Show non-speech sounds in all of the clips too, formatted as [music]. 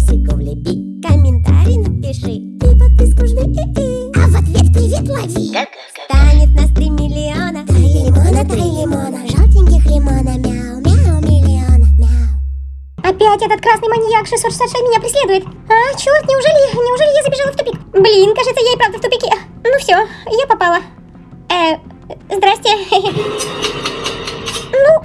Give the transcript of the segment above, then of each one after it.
лайкосику влепи Комментарий напиши. И подписку жми. И А в ответ привет лови. Станет на три миллиона. Три лимона, три лимона. Желтеньких лимона. Мяу, мяу, миллиона. Мяу. Опять этот красный маньяк. 666 меня преследует. А, черт, неужели, неужели я забежала в тупик? Блин, кажется, я и правда в тупике. Ну все, я попала. Э, здрасте. [laughs]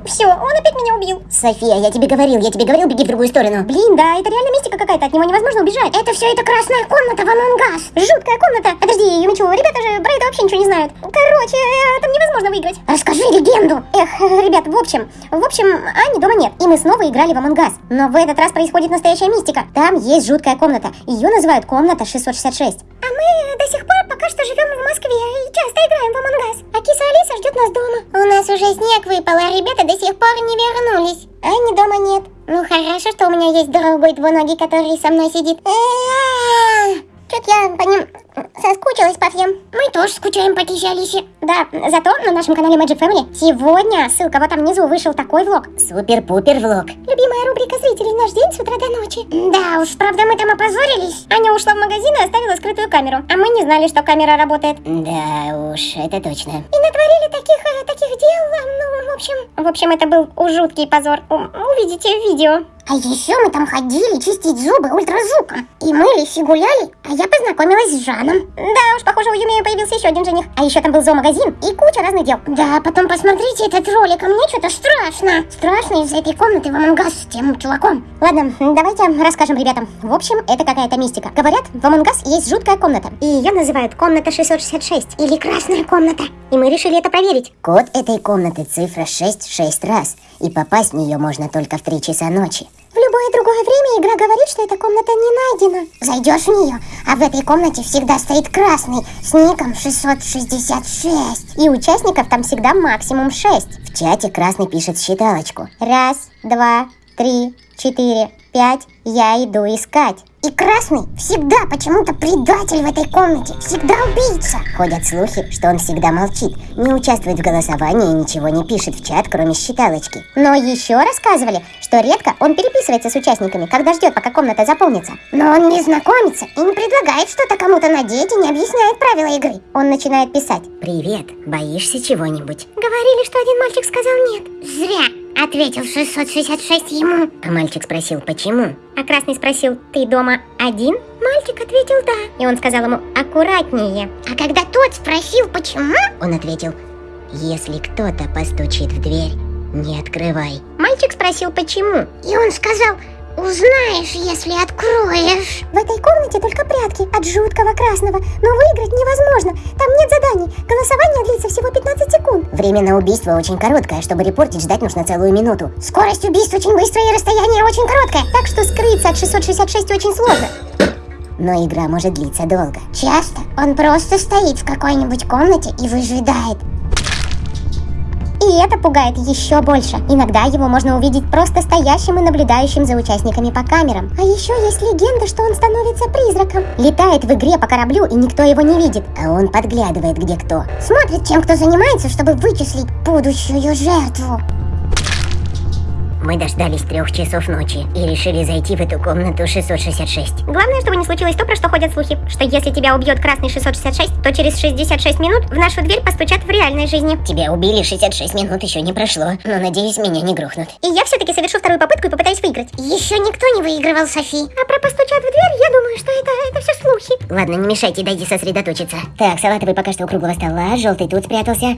Все, он опять меня убил. София, я тебе говорил, я тебе говорил, беги в другую сторону Блин, да, это реально мистика какая-то, от него невозможно убежать. Это все это красная комната в Among Us Жуткая комната. Подожди, Юмичу, ребята же про это вообще ничего не знают. Короче, э, там невозможно выиграть. Расскажи легенду Эх, ребят, в общем, в общем, Ани дома нет, и мы снова играли в Among Us. Но в этот раз происходит настоящая мистика. Там есть жуткая комната, ее называют комната 666. А мы до сих пор пока что живем в Москве и часто играем в Among Us. А киса Алиса ждет нас дома. У нас уже снег выпал, а ребята до сих пор не вернулись Ани дома нет. Ну хорошо, что у меня есть другой двуногий, который со мной сидит Чё-то я по ним соскучилась по всем. Мы тоже скучаем по кисе Алисе Да, зато на нашем канале Magic Family сегодня, ссылка вот там внизу, вышел такой влог. Супер-пупер влог Любимая рубрика зрителей «Наш день с утра до ночи». Да уж, правда мы там опозорились Аня ушла в магазин и оставила скрытую камеру. А мы не знали, что камера работает. Да уж, это точно И натворили таких, э, таких дел, ну, в общем... В общем, это был жуткий позор. Увидите в видео. А еще мы там ходили чистить зубы ультразвуком И мылись и гуляли, а я познакомилась с Жаном Да уж, похоже, у Юми появился еще один жених. А еще там был зоомагазин и куча разных дел. Да, потом посмотрите этот ролик, а мне что-то страшно Страшно из этой комнаты в Among Us с тем чуваком Ладно, давайте расскажем ребятам. В общем, это какая-то мистика. Говорят, в Us есть жуткая комната. И ее называют комната 666. Или красная комната И мы решили это проверить. Код этой комнаты цифра 6 6 раз, и попасть в нее можно только в 3 часа ночи. Любое другое время игра говорит, что эта комната не найдена. Зайдешь в нее, а в этой комнате всегда стоит красный с ником 666 И участников там всегда максимум 6. В чате красный пишет считалочку. Раз, два, три, четыре, пять. Я иду искать. И красный всегда почему-то предатель в этой комнате, всегда убийца Ходят слухи, что он всегда молчит, не участвует в голосовании и ничего не пишет в чат, кроме считалочки. Но еще рассказывали, что редко он переписывается с участниками, когда ждет, пока комната заполнится. Но он не знакомится и не предлагает что-то кому-то надеть и не объясняет правила игры Он начинает писать. Привет, боишься чего-нибудь? Говорили, что один мальчик сказал нет. Зря, ответил 666 ему А мальчик спросил, почему? А Красный спросил, ты дома один? Мальчик ответил да. И он сказал ему, аккуратнее. А когда тот спросил, почему, Он ответил, если кто-то постучит в дверь, не открывай. Мальчик спросил, почему. и он сказал, узнаешь, если откроешь В этой комнате только прятки от жуткого красного, но выиграть невозможно. Там нет заданий. Голосование длится всего 15 секунд. Время на убийство очень короткое, чтобы репортить ждать нужно целую минуту. Скорость убийств очень быстрая и расстояние очень короткое Так что скрыться от 666 очень сложно. Но игра может длиться долго. Часто он просто стоит в какой-нибудь комнате и выжидает И это пугает еще больше. Иногда его можно увидеть просто стоящим и наблюдающим за участниками по камерам. А еще есть легенда, что он становится призраком. Летает в игре по кораблю, и никто его не видит. А он подглядывает где кто. Смотрит, чем кто занимается, чтобы вычислить будущую жертву Мы дождались трех часов ночи и решили зайти в эту комнату 666. Главное, чтобы не случилось то, про что ходят слухи. Что если тебя убьет красный 666, то через 66 минут в нашу дверь постучат в реальной жизни. Тебя убили 66 минут, еще не прошло. Но надеюсь, меня не грохнут. И я все-таки совершу вторую попытку и попытаюсь выиграть. Еще никто не выигрывал, Софи А про постучат в дверь, я думаю, что это, это все слухи. Ладно, не мешайте, дайте сосредоточиться. Так, салатовый пока что у круглого стола, желтый тут спрятался.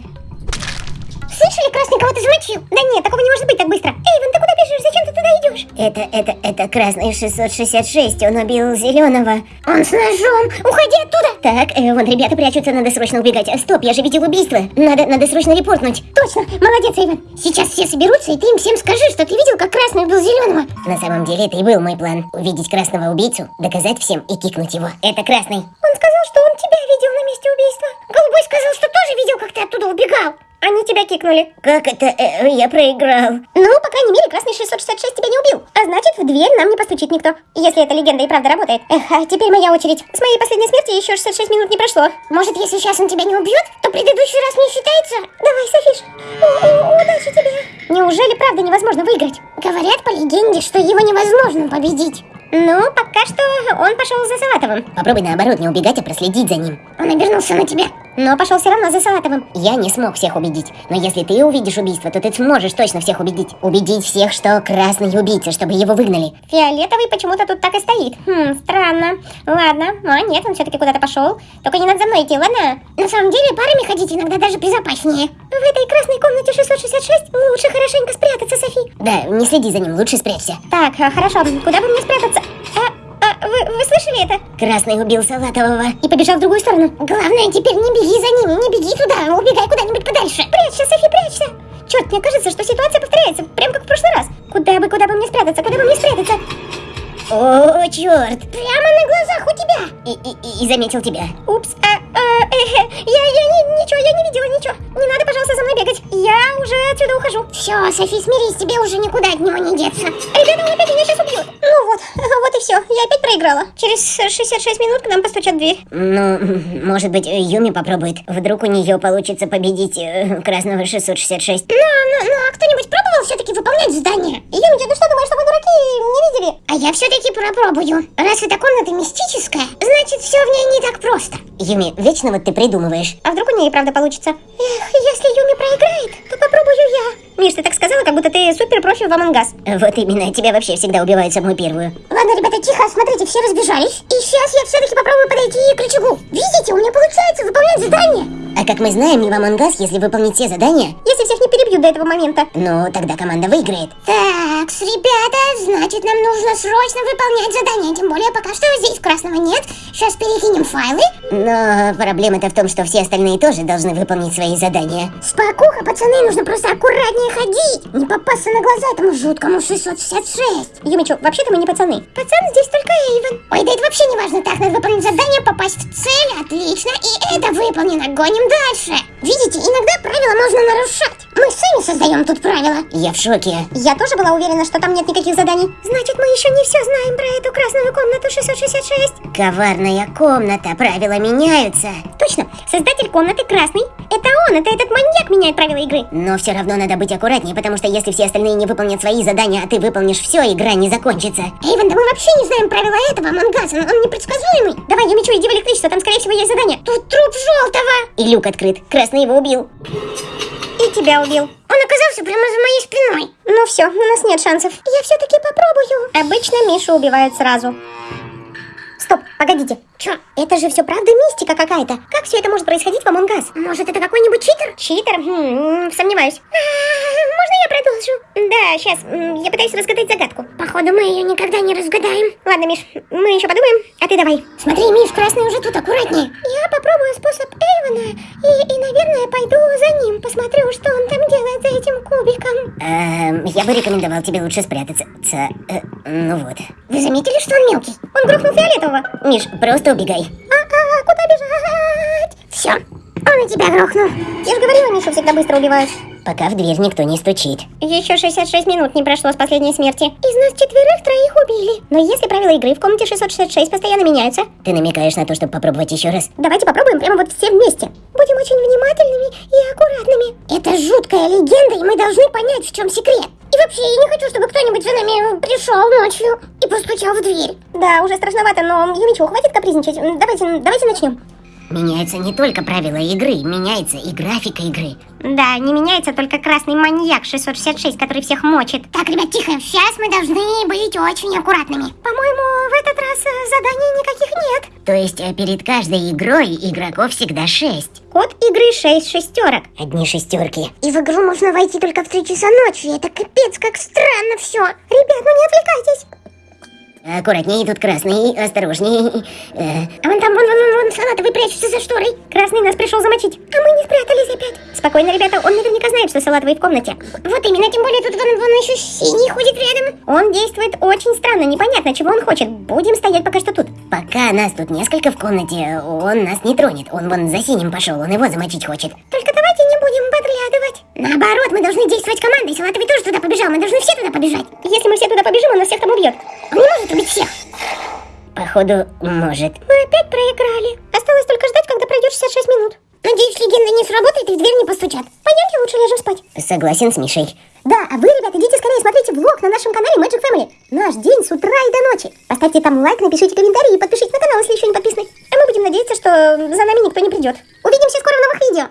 Слышали, красный кого-то замочил? Да нет, такого не может быть так быстро. Эйвен, ты куда бежишь? Зачем ты туда идешь? Это, это, это красный 666, он убил зеленого. Он с ножом, уходи оттуда Так, э, вон ребята прячутся, надо срочно убегать. Стоп, я же видел убийство. Надо, надо срочно репортнуть. Точно, молодец, Эйвен Сейчас все соберутся, и ты им всем скажи, что ты видел, как красный убил зеленого На самом деле это и был мой план. Увидеть красного убийцу, доказать всем и кикнуть его. Это красный. Он сказал, что он тебя видел на месте убийства Голубой сказал, что тоже видел, как ты оттуда убегал Они тебя кикнули. Как это? Э, я проиграл. Ну, по крайней мере, красный 666 тебя не убил. А значит, в дверь нам не постучит никто. Если эта легенда и правда работает. Эх, а теперь моя очередь. С моей последней смерти еще 66 минут не прошло. Может, если сейчас он тебя не убьет, то предыдущий раз не считается Давай, Софиш. Удачи тебе. Неужели правда невозможно выиграть? Говорят по легенде, что его невозможно победить Ну, пока что он пошел за Салатовым. Попробуй наоборот не убегать, а проследить за ним. Он обернулся на тебя. Но пошел все равно за Салатовым. Я не смог всех убедить, но если ты увидишь убийство, то ты сможешь точно всех убедить. Убедить всех, что красный убийца, чтобы его выгнали. Фиолетовый почему-то тут так и стоит. Хм, странно. Ладно. А, нет, он все-таки куда-то пошел. Только не надо за мной идти, ладно? На самом деле, парами ходить иногда даже безопаснее. В этой красной комнате 666 лучше хорошенько спрятаться, Софи. Да, не следи за ним, лучше спрячься. Так, а, хорошо. Куда бы мне спрятаться? Вы, вы слышали это? Красный убил Салатового. И побежал в другую сторону. Главное, теперь не беги за ним, не беги туда, убегай куда-нибудь подальше. Прячься, Софи, прячься. Черт, мне кажется, что ситуация повторяется, прям как в прошлый раз. Куда бы, куда бы мне спрятаться, куда бы мне спрятаться? О, черт! Прямо на глазах у тебя. И, и, и- заметил тебя. Упс, а, э, я, я не, ничего, я не видела ничего. Не надо, пожалуйста, за мной бегать. Я уже отсюда ухожу. Все, Софи, смирись, тебе уже никуда от него не деться. Ребята, он опять меня сейчас убьют. Ну вот, [laughs] вот и все. Я опять проиграла. Через 66 минут к нам постучат в дверь. Ну, может быть, Юми попробует. Вдруг у нее получится победить э, Красного 666. Ну, ну, ну, а кто-нибудь пробовал все-таки выполнять задание? Юмича, ты что думаешь, что мы дураки не видели? А я все-таки попробую. Раз эта комната мистическая, значит, все в ней не так просто. Юми, вечно вот ты придумываешь. А вдруг у нее и правда получится? Эх, если Юми проиграет, то попробую я. Миш, ты так сказала, как будто ты супер профи в Us. Вот именно, тебя вообще всегда убивают самую первую. Ладно, ребята, тихо, смотрите, все разбежались. И сейчас я все-таки попробую подойти к рычагу. Видите, у меня получается выполнять задание. А как мы знаем, не в Us, если выполнить все задания, Если всех не перебьют до этого момента. ну, тогда команда выиграет. Так, ребята, значит, нам нужно срочно выполнять задание. Тем более, пока что здесь красного нет. Сейчас перекинем файлы. Но проблема-то в том, что все остальные тоже должны выполнить свои задания. Спокуха, пацаны, нужно просто аккуратнее ходить. Не попасться на глаза этому жуткому 666. Юмичу, вообще-то мы не пацаны. Пацан здесь только Эйвен. Ой, да это вообще не важно. Так, надо выполнить задание, попасть в цель. Отлично. И это выполнено. Гоним дальше. Видите, иногда правила можно нарушать. Мы сами создаем тут правила. Я в шоке. Я тоже была уверена, что там нет никаких заданий. Значит, мы еще не все знаем про эту красную комнату 666. Коварная комната, правила меняются. Точно, создатель комнаты красный. Это он, это этот маньяк меняет правила игры. Но все равно надо быть аккуратнее, потому что если все остальные не выполнят свои задания, а ты выполнишь все, игра не закончится. Эйвен, да мы вообще не знаем правила этого Мангаса. Он, он непредсказуемый. Давай, Юмичу, иди в электричество, там, скорее всего, есть задание. Тут труп желтого. И люк открыт. Красный его убил. Тебя убил. Он оказался прямо за моей спиной. Ну все, у нас нет шансов. Я все-таки попробую. Обычно Мишу убивают сразу. Стоп, погодите. Чё? Это же все правда мистика какая-то. Как все это может происходить в Among Us? Может, это какой-нибудь читер? Читер? Хм, сомневаюсь. А, можно я продолжу? Да, сейчас, я пытаюсь разгадать загадку. Походу, мы ее никогда не разгадаем. Ладно, Миш, мы еще подумаем, а ты давай. Смотри, Миш, красный уже тут, аккуратнее. Я попробую способ Эйвена и, и, наверное, пойду за ним, посмотрю, что он там делает за этим кубиком. Эм, я бы рекомендовал тебе лучше спрятаться. Ца, э, ну вот. Вы заметили, что он мелкий? Он грохнул фиолетового. Миш, просто убегай. А-а, куда бежать? Все, он и тебя грохнул. Я же говорила, Мишу всегда быстро убивают. Пока в дверь никто не стучит. Еще 66 минут не прошло с последней смерти. Из нас четверых троих убили. Но если правила игры в комнате 666 постоянно меняются, Ты намекаешь на то, чтобы попробовать еще раз? давайте попробуем прямо вот все вместе. Будем очень внимательными и аккуратными. Это жуткая легенда, и мы должны понять, в чем секрет. И вообще, я не хочу, чтобы кто-нибудь за нами пришел ночью и постучал в дверь. Да, уже страшновато, но Юмичу, хватит капризничать. Давайте, давайте начнем. Меняются не только правила игры, меняется и графика игры. Да, не меняется только красный маньяк 666, который всех мочит. Так, ребят, тихо. Сейчас мы должны быть очень аккуратными. По-моему, в этот раз э, заданий никаких нет. То есть э, перед каждой игрой игроков всегда шесть. Код игры 6 шестерок. Одни шестерки. И в игру можно войти только в 3 часа ночи. Это капец, как странно все. Ребят, ну не отвлекайтесь. Аккуратнее, тут красный, осторожней. Э, А вон там, вон, вон, вон, вон, салатовый прячется за шторой. Красный нас пришел замочить. А мы не спрятались опять. Спокойно, ребята, он наверняка знает, что салатовый в комнате. Вот именно, тем более тут вон, вон еще синий ходит рядом. Он действует очень странно, непонятно, чего он хочет. Будем стоять пока что тут. пока нас тут несколько в комнате, он нас не тронет. Он вон за синим пошел, он его замочить хочет. Только давайте будем подглядывать. Наоборот, мы должны действовать командой. Салатовый тоже туда побежал. Мы должны все туда побежать. Если мы все туда побежим, он нас всех там убьет. Он не может убить всех. Походу, может. Мы опять проиграли. Осталось только ждать, когда пройдет 66 минут. Надеюсь, легенда не сработает и в дверь не постучат. Пойдемте лучше ляжем спать. Согласен с Мишей. Да, а вы, ребята, идите скорее смотрите влог на нашем канале Magic Family. Наш день с утра и до ночи. Поставьте там лайк, напишите комментарий и подпишитесь на канал, если еще не подписаны. А мы будем надеяться, что за нами никто не придет. Увидимся скоро в новых видео.